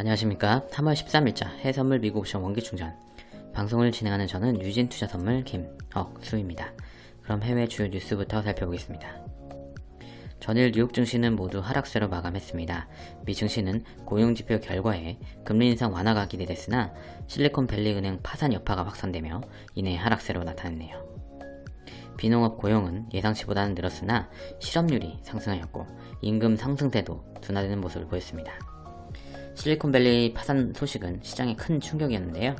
안녕하십니까 3월 13일자 해선물 미국 옵션 원기충전 방송을 진행하는 저는 유진투자선물 김억수입니다. 그럼 해외 주요 뉴스부터 살펴보겠습니다. 전일 뉴욕 증시는 모두 하락세로 마감했습니다. 미 증시는 고용지표 결과에 금리 인상 완화가 기대됐으나 실리콘밸리 은행 파산 여파가 확산되며 이내 하락세로 나타났네요. 비농업 고용은 예상치보다는 늘었으나 실업률이 상승하였고 임금 상승세도 둔화되는 모습을 보였습니다. 실리콘밸리 파산 소식은 시장에 큰 충격이었는데요.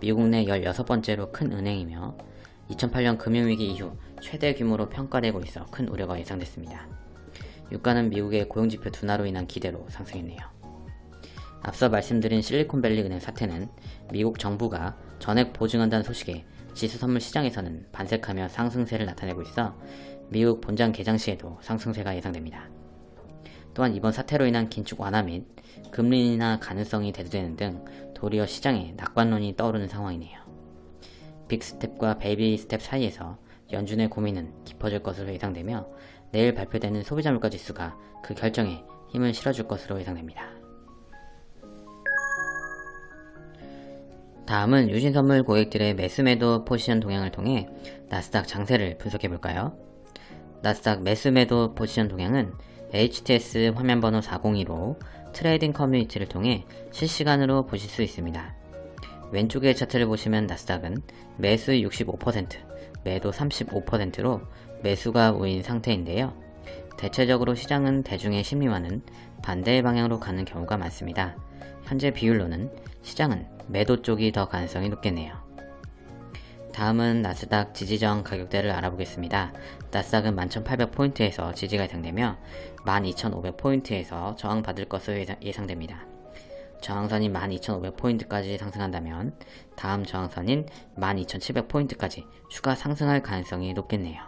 미국 내 16번째로 큰 은행이며 2008년 금융위기 이후 최대 규모로 평가되고 있어 큰 우려가 예상됐습니다. 유가는 미국의 고용지표 둔화로 인한 기대로 상승했네요. 앞서 말씀드린 실리콘밸리 은행 사태는 미국 정부가 전액 보증한다는 소식에 지수선물 시장에서는 반색하며 상승세를 나타내고 있어 미국 본장 개장 시에도 상승세가 예상됩니다. 또한 이번 사태로 인한 긴축 완화 및 금리 인하 가능성이 대두되는 등 도리어 시장에 낙관론이 떠오르는 상황이네요. 빅스텝과 베이비 스텝 사이에서 연준의 고민은 깊어질 것으로 예상되며 내일 발표되는 소비자 물가 지수가 그 결정에 힘을 실어줄 것으로 예상됩니다. 다음은 유진선물 고객들의 매수매도 포지션 동향을 통해 나스닥 장세를 분석해볼까요? 나스닥 매수매도 포지션 동향은 HTS 화면번호 402로 trading 커뮤니티를 통해 실시간으로 보실 수 있습니다. 왼쪽의 차트를 보시면 나스닥은 매수 65%, 매도 35%로 매수가 우위인 상태인데요. 대체적으로 시장은 대중의 심리와는 반대의 방향으로 가는 경우가 많습니다. 현재 비율로는 시장은 매도 쪽이 더 가능성이 높겠네요. 다음은 나스닥 지지저항 가격대를 알아보겠습니다. 나스닥은 11,800포인트에서 지지가 예상되며 12,500포인트에서 저항받을 것으로 예상됩니다. 저항선이 12,500포인트까지 상승한다면 다음 저항선인 12,700포인트까지 추가 상승할 가능성이 높겠네요.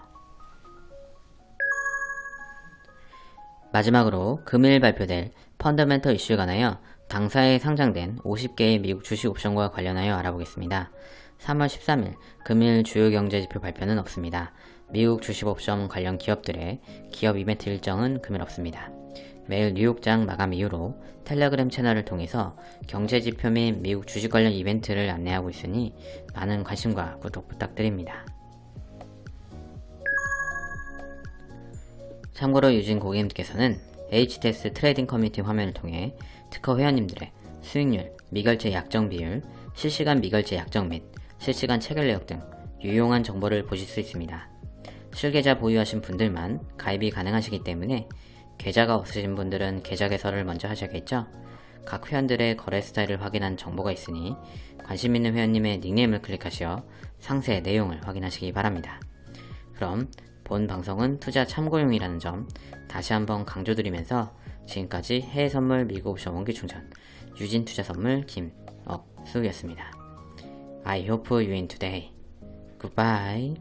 마지막으로 금일 발표될 펀더멘터 이슈에 관하여 당사에 상장된 50개의 미국 주식 옵션과 관련하여 알아보겠습니다. 3월 13일 금일 주요 경제지표 발표는 없습니다. 미국 주식 옵션 관련 기업들의 기업 이벤트 일정은 금일 없습니다. 매일 뉴욕장 마감 이후로 텔레그램 채널을 통해서 경제지표 및 미국 주식 관련 이벤트를 안내하고 있으니 많은 관심과 구독 부탁드립니다. 참고로 유진 고객님께서는 HTS trading 커뮤니티 화면을 통해 특허 회원님들의 수익률, 미결제 약정 비율, 실시간 미결제 약정 및 실시간 체결 내역 등 유용한 정보를 보실 수 있습니다. 실계좌 보유하신 분들만 가입이 가능하시기 때문에 계좌가 없으신 분들은 계좌 개설을 먼저 하셔야겠죠? 각 회원들의 거래 스타일을 확인한 정보가 있으니 관심 있는 회원님의 닉네임을 클릭하시어 상세 내용을 확인하시기 바랍니다. 그럼 본 방송은 투자 참고용이라는 점 다시 한번 강조드리면서 지금까지 해외 선물 미국 옵션 원기 충전 유진 투자 선물 김억수였습니다. I hope you win today. Goodbye.